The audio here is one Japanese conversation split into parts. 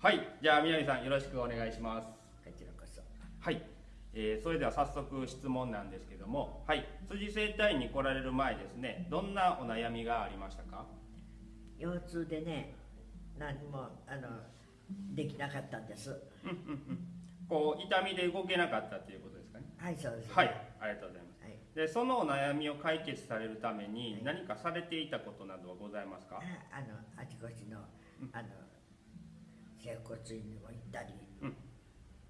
はいじゃあ南さんよろしくお願いします。こちらこそはい、えーそれでは早速質問なんですけどもはい辻整体院に来られる前ですねどんなお悩みがありましたか？腰痛でね何もあのできなかったんです。こう痛みで動けなかったっていうことですかね？はいそうです、ね、はいありがとうございます。はい。でそのお悩みを解決されるために何かされていたことなどはございますか、ああのあちこちのあの整骨院にも行ったり、うん。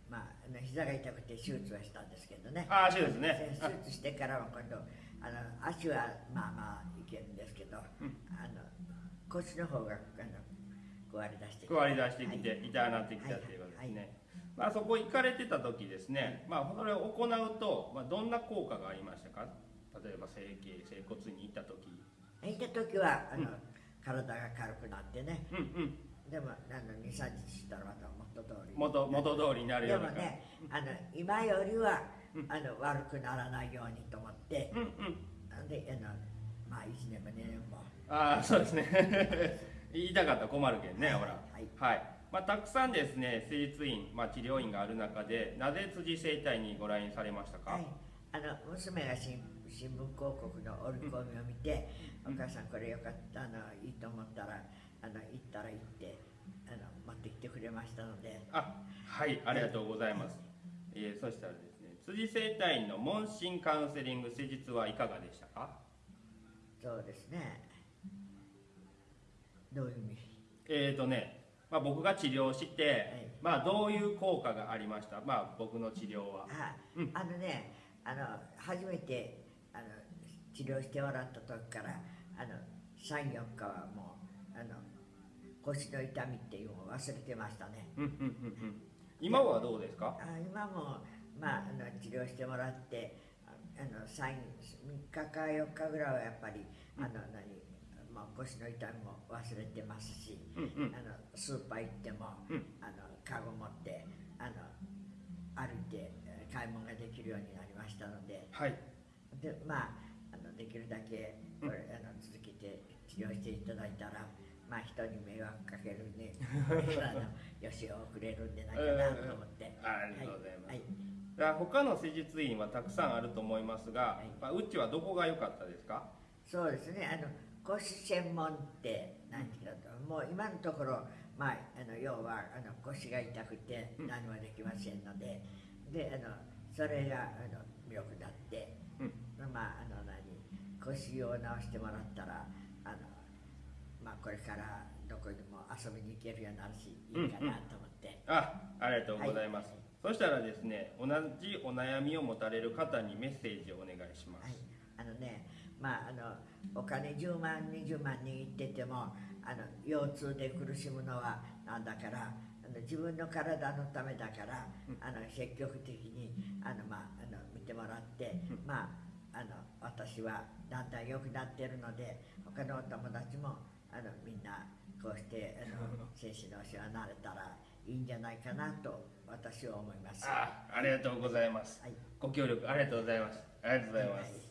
まああの膝が痛くて手術はしたんですけどね。ああそうですね。手術してからは今度あの足はまあまあいけるんですけど、うん。あの腰の方があの壊れ出してきて。加わり出してきて、はい。痛くなってきたっていうことですね、まあそこ行かれてた時ですね、まあそれを行うと、まあ、どんな効果がありましたか？例えば整形整骨院に行った時。行った時はあの、うん。体が軽くなってね。うんうんでもあの23日したらまた元通り。元元通りになるでようなもねあの今よりは、うんあの悪くならないようにと思って。うんうん。であのまあ1年も2年もああそうですね。言いたかったら困るけんね、はいほら。はい。はい、まあ、たくさんですね施術院、まあ、治療院がある中でなぜ辻整体にご来院されましたか、はい、あの娘が新新聞広告の折り込みを見て、うんお母さんこれよかったあのいいと思ったらあの行ったら行ってあの持ってきてくれましたので。あはいありがとうございます、えーそしたらですね辻整体院の問診カウンセリング施術はいかがでしたか？そうですね。どういう意味？えーとね、まあ、僕が治療して、まあ、どういう効果がありました、まあ、僕の治療は。あ,、うん。あのねあの初めてあの治療してもらった時からあの34日はもうあの腰の痛みっていうのを忘れてましたね。うんうんうんうん。今はどうですか？あ今も、まあ、あの治療してもらってああの3 3日か4日ぐらいはやっぱりあの何、まあ、腰の痛みも忘れてますし、うんうん。あのスーパー行っても、うん。あのカゴ持ってあの歩いてえー買い物ができるようになりましたのではい。でまああのできるだけこれ、あの続けて治療していただいたら、まあ、人に迷惑かけるんで あのよしを送れるんじゃないかなと思って。ありがとうございます、はい。だから他の施術院はたくさんあると思いますが、はい。まあ、うちはどこが良かったですか？そうですね、あの腰専門って何て言う？かと、もう今のところ、まあ、あの要はあの腰が痛くてうん。何もできませんので、であのそれがあの良くなって、うん。まああの何？腰を治してもらったらまあ、これからどこにも遊びに行けるようになるしいいかなと思って。あありがとうございます、はい。そしたらですね同じお悩みを持たれる方にメッセージをお願いします、はい、あのね、まあ、あのお金10万、20万握っててもあの腰痛で苦しむのはなんだからあの自分の体のためだから、あの積極的にあの、まあ、あの見てもらって、まあ、あの私はだんだん良くなってるので他のお友達もあのみんなこうしてあの 精神のお世話になれたらいいんじゃないかなと私は思います。あありがとうございます。はい。ご協力ありがとうございます。ありがとうございます、はい